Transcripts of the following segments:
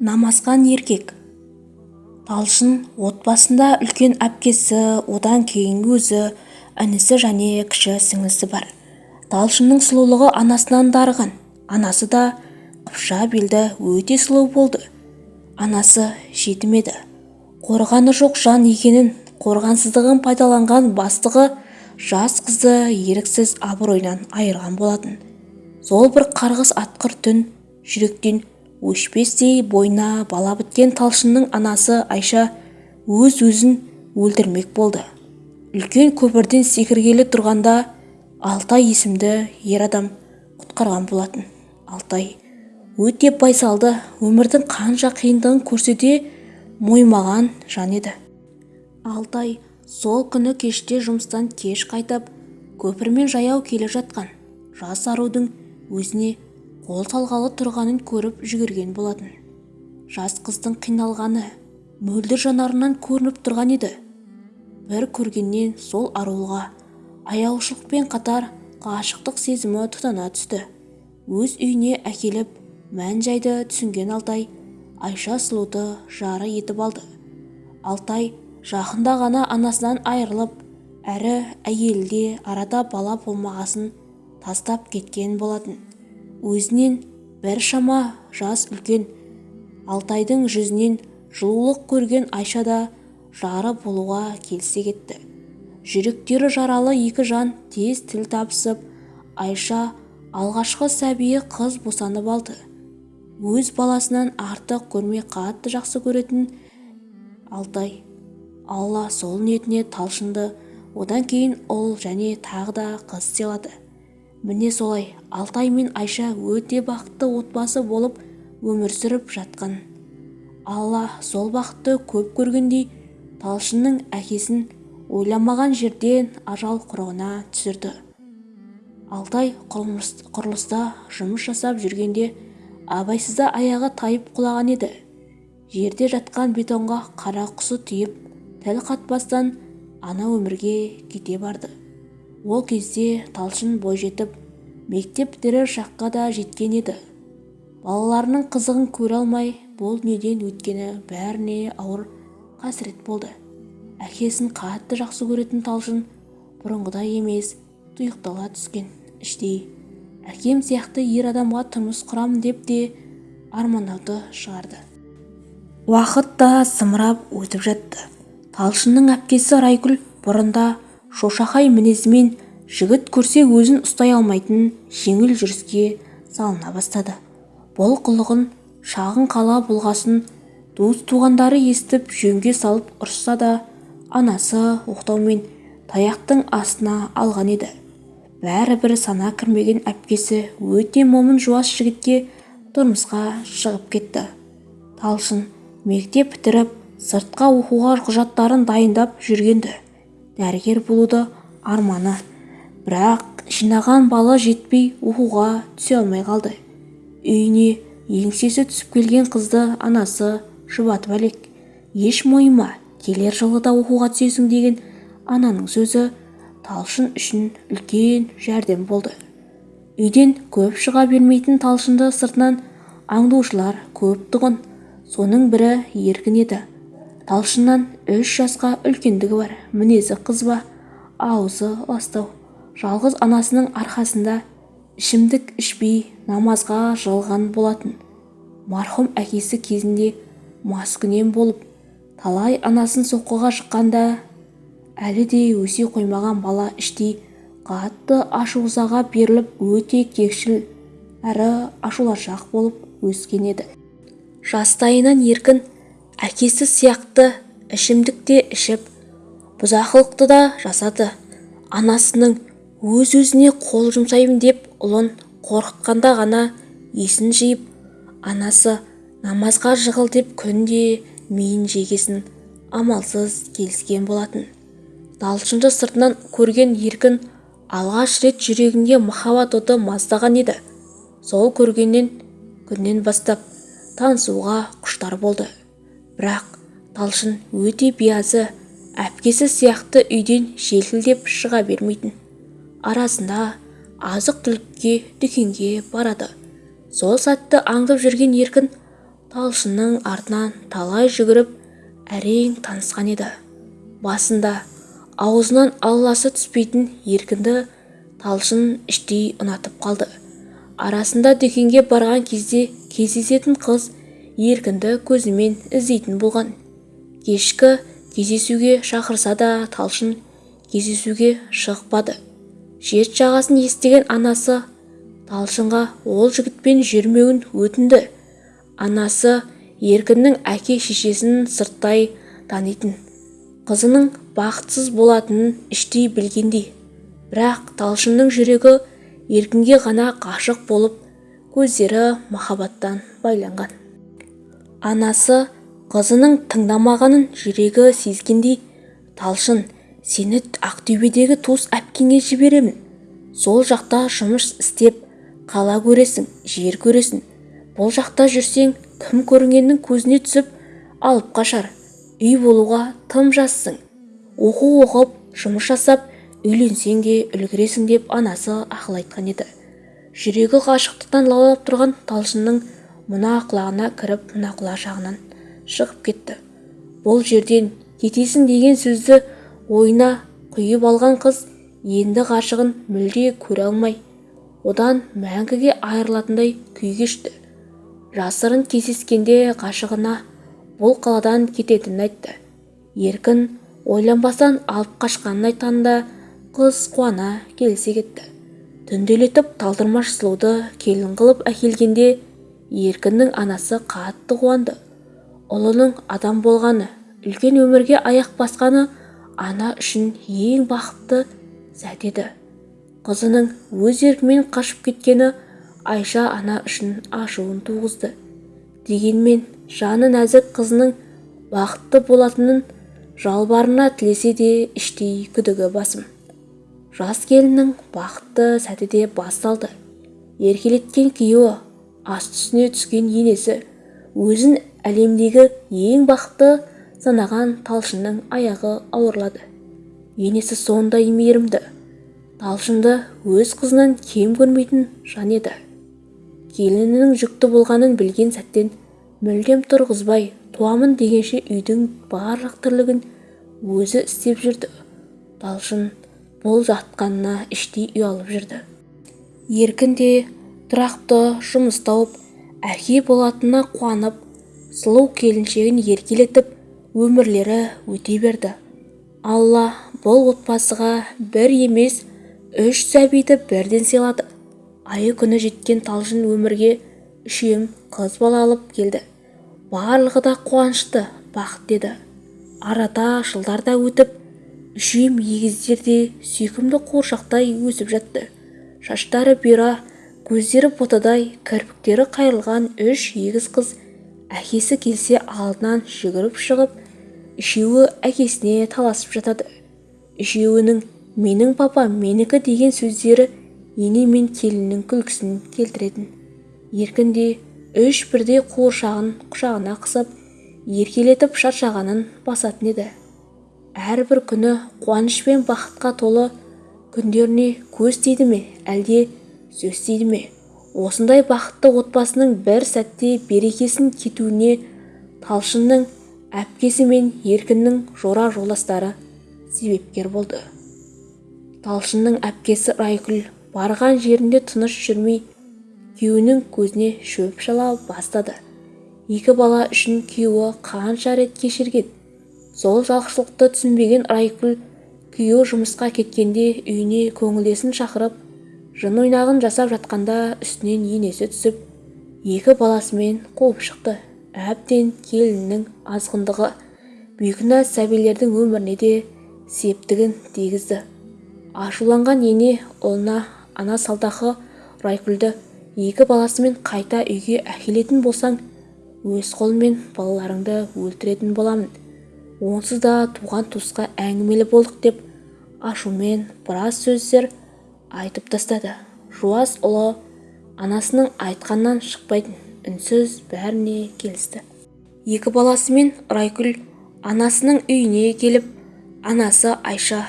намазхан еркек. Талшын отбасында үлкен әпкесі одан кейінгі өзі інісі және кіші сіңлісі бар. Талшынның сұлулығы анасынан дарыған. Анасы да қыпша белді өте сұлу болды. Анасы жетім еді қорғаны жоқ жан екенін қорғансыздығын пайдаланған бастығы жас қызды еріксіз абыройынан айырған болатын. Сол бір қарғыс атқыр түн жүректен өшпестей бойына бала біткен талшынның анасы айша өз-өзін өлтірмек болды. Үлкен көпірден секіргелі тұрғанда алтай есімді ер адам құтқарған болатын. Алтай өте байсалды өмірдің қанша қиындығын көрсе де мойымаған жан еді. Алтай сол күні кеште жұмыстан кеш қайтып көпірмен жаяу келе жатқан жас арудың өзіне қол салғалы тұрғанын көріп жүгірген болатын. Жас қыздың қиналғаны мөлдір жанарынан көрініп тұрған еді. Бір көргеннен сол арулға аяушылықпен қатар ғашықтық сезімі тұтана түсті. Өз үйіне әкеліп мән-жайды түсінген алтай айша сұлуды жары етіп алды. Алтай жақында ғана анасынан айырылып әрі әйелі арада бала болмағасын тастап кеткен болатын. Өзінен бір шама жас үлкен алтайдың жүзінен жылулық көрген айша да жары болуға келсе кетті. Жүректері жаралы екі жан тез тіл табысып айша алғашқы сәбиі қыз босанып алды. Өз баласынан артық көрмей қатты жақсы көретін алтай алла сол ниетіне талшынды. Одан кейін ұл және тағы да қыз сыйлады. Міне солай алтай мен айша өте бақытты отбасы болып өмір сүріп жатқан. Алла сол бақытты көп көргендей талшынның әкесін ойламаған жерден ажал құрығына түсірді. Алтай құрылыста жұмыс жасап жүргенде абайсызда аяғы тайып құлаған еді. Жерде жатқан бетонға қара құсы тиіп тіл қатпастан ана өмірге кете барды. Ол кезде талшын бойжетіп мектеп бітірер шаққа да жеткен еді. Балаларының қызығын көре алмай бұл дүниеден өткені бәріне ауыр қасірет болды. Әкесін қатты жақсы көретін талшын бұрынғыдай емес тұйықтала түскен іштей. Әкем сияқты ер адамға тұрмыс құрам деп те армандауды шығарды. Уақыт та зымырап өтіп жатты. Талшынның әпкесі райгүл бұрында шошақай мінезімен жігіт көрсе өзін ұстай алмайтын жеңіл жүріске салына бастады. Бұл қылығын шағын қала болғасын туыс-туғандары естіп жөнге салып ұрысса да анасы оқтаумен таяқтың астына алған еді. Бәрібір сана кірмеген әпкесі өте момын жуас жігітке тұрмысқа шығып кетті. Талшын мектеп бітіріп сыртқа оқуға құжаттарын дайындап жүргенді дәрігер болуды арманы. Бірақ жинаған балы жетпей оқуға түсе алмай қалды. Үйіне еңсесі түсіп келген қызды анасы жұбатып әлек. Еш мойыма келер жылы да оқуға түсесің деген ананың сөзі талшын үшін үлкен жәрдем болды. Үйден көп шыға бермейтін талшынды сыртынан аңдушылар көп тұғын. Соның бірі еркін еді. Талшыннан үш жасқа үлкендігі бар. Мінезі қызба аузы ластау. Жалғыз анасының арқасында ішімдік ішпей намазға жығылған болатын. Марқұм әкесі кезінде маскүнем болып талай анасын соққыға жыққанда әлі де өсе қоймаған бала іштей қатты ашу-ызаға беріліп өте кекшіл әрі ашулашақ болып өскен еді. Жастайынан еркін әкесі сияқты ішімдікте ішіп бұзақылықты да жасады. Анасының өз-өзіне қол жұмсаймын деп ұлын қорқытқанда ғана есін жиып анасы намазға жығыл деп күнде миын жегесін амалсыз келіскен болатын. Талшынды сыртынан көрген еркін алғаш рет жүрегінде махаббат оты маздаған еді. Сол көргеннен күннен бастап танысуға құштар болды. Бірақ талшын өте биязы әпкесі сияқты үйден желкілдеп шыға бермейтін. Арасында азық-түлікке дүкенге барады. Сол сәтті аңдып жүрген еркін талшынның артынан талай жүгіріп әрең танысқан еді. Басында аузынан алласы түспейтін еркінді талшын іштей ұнатып қалды. Арасында дүкенге барған кезде кездесетін қыз еркінді көзімен іздейтін болған. Кешкі кездесуге шақырса да талшын кездесуге шықпады. Шет жағасын естіген анасы талшынға ол жігітпен жүрмеуін өтінді. Анасы еркіннің әке-шешесін сырттай танитын қызының бақытсыз болатынын іштей білгендей. Бірақ талшынның жүрегі еркінге ғана ғашық болып көздері махаббаттан байланған. Анасы қызының тыңдамағанын жүрегі сезгендей талшын сені ақтөбедегі туыс әпкеңе жіберемін. Сол жақта жұмыс істеп қала көресің жер көресің. Бұл жақта жүрсең кім көрінгеннің көзіне түсіп алып қашар. Үй болуға тым жассың оқу оқып жұмыс жасап үйленсең де үлгересің деп анасы ақыл айтқан еді. Жүрегі ғашықтықтан лаулап тұрған талшынның мына құлағына кіріп мына құлақ жағынан шығып кетті. Бұл жерден кетесің деген сөзді ойына құйып алған қыз енді ғашығын мүлде көре алмай одан мәңгіге айырылатындай күй кешті жасырын кездескенде ғашығына бұл қаладан кететінін айтты. Еркін ойланбастан алып қашқанын айтқанда қыз қуана келісе кетті. Түнделетіп талдырмаш сұлуды келін қылып әкелгенде еркіннің анасы қатты қуанды. Ұлының адам болғаны үлкен өмірге аяқ басқаны ана үшін ең бақытты сәт еді. Қызының өз еркімен қашып кеткені айша ана үшін ашуын туғызды. Дегенмен жаны нәзік қызының бақытты болатынын жалбарына тілесе де іштей күдігі басым. Жас келіннің бақытты сәті де басталды. Еркелеткен күйеуі ас түсіне түскен енесі өзін әлемдегі ең бақытты санаған талшынның аяғы ауырлады. Енесі сондай мейірімді. Талшынды өз қызынан кем көрмейтін жан еді. Келінінің жүкті болғанын білген сәттен мүлдем тұрғызбай туамын дегенше үйдің барлық тірлігін өзі істеп жүрді. Талшын бұл жатқанына іштей ұялып жүрді. Еркін де тұрақты жұмыс тауып әке болатынына қуанып сұлу келіншегін еркелетіп өмірлері өте берді. Алла бұл отбасыға бір емес үш сәбиді бірден сыйлады. Айы күні жеткен талшын өмірге үшем қыз бала алып келді. Барлығы да қуанышты бақыт деді. Арада жылдар да өтіп үшем егіздер де сүйкімді қуыршақтай өсіп жатты. Шаштары бұйра көздері ботадай кірпіктері қайырылған үш егіз қыз әкесі келсе алдынан жүгіріп шығып үшеуі әкесіне таласып жатады. Үшеуінің менің папам менікі деген сөздері ене мен келіннің күлкісін келтіретін. Еркін де үш бірдей қуыршағын құшағына қысып еркелетіп шаршағанын басатын еді. Әрбір күні қуаныш пен бақытқа толы күндеріне көз тиді ме әлде сөз тиді ме? Осындай бақытты отбасының бір сәтте берекесін кетуіне талшынның әпкесі мен еркіннің жора жолдастары себепкер болды. Талшынның әпкесі райгүл барған жерінде тыныш жүрмей күйеуінің көзіне шөп шала бастады. Екі бала үшін күйеуі қанша рет кешірген? Сол жақсылықты түсінбеген райгүл күйеуі жұмысқа кеткенде үйіне көңілдесін шақырып жын ойнағын жасап жатқанда үстінен енесі түсіп екі баласымен қуып шықты. Әбден келіннің азғындығы. Бейкүнә сәбилердің өміріне де септігін тигізді. Ашуланған ене ұлына ана салдақы райкүлді екі баласымен қайта үйге әкелетін болсаң өз қолыммен балаларыңды өлтіретін боламын. Онсыз да туған туысқа әңгімелі болдық деп ашумен біраз сөздер айтып тастады. Жуас ұлы анасының айтқанынан шықпайтын үнсіз бәріне келісті. Екі баласымен райкүл анасының үйіне келіп анасы айша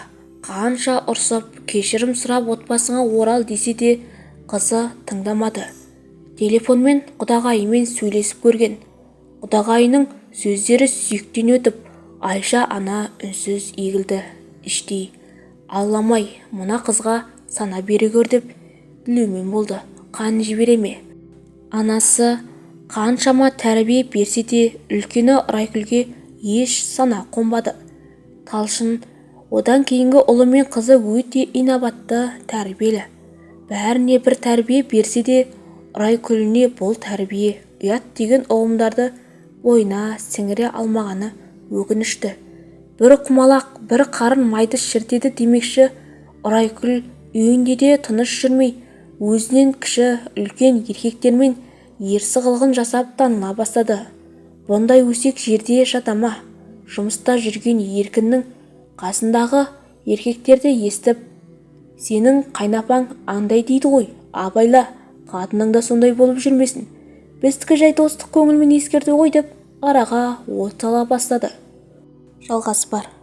қанша ұрсып кешірім сұрап отбасыңа орал десе де қызы тыңдамады. Телефонмен құдағайымен сөйлесіп көрген. Құдағайының сөздері сүйектен өтіп айша ана үнсіз егілді. Іштей аллам-ай мына қызға сана бере гөр деп тілеумен болды. Қан жібере ме? Анасы қаншама тәрбие берсе де үлкені райкүлге еш сана қонбады. Талшын одан кейінгі ұлы мен қызы өте инабатты тәрбиелі. Бәріне бір тәрбие берсе де райкүліне бұл тәрбие ұят деген ұғымдарды бойына сіңіре алмағаны өкінішті. Бір құмалақ бір қарын майды шіртеді демекші райкүл үйінде де тыныш жүрмей өзінен кіші үлкен еркектермен ерсі қылығын жасап таныла бастады. Бұндай өсек жерде жата ма? Жұмыста жүрген еркіннің қасындағы еркектерді естіп сенің қайнапаң андай дейді ғой абайла қатының да сондай болып жүрмесін. Біздікі жай достық көңілмен ескерту ғой деп араға от сала бастады. Жалғасы бар.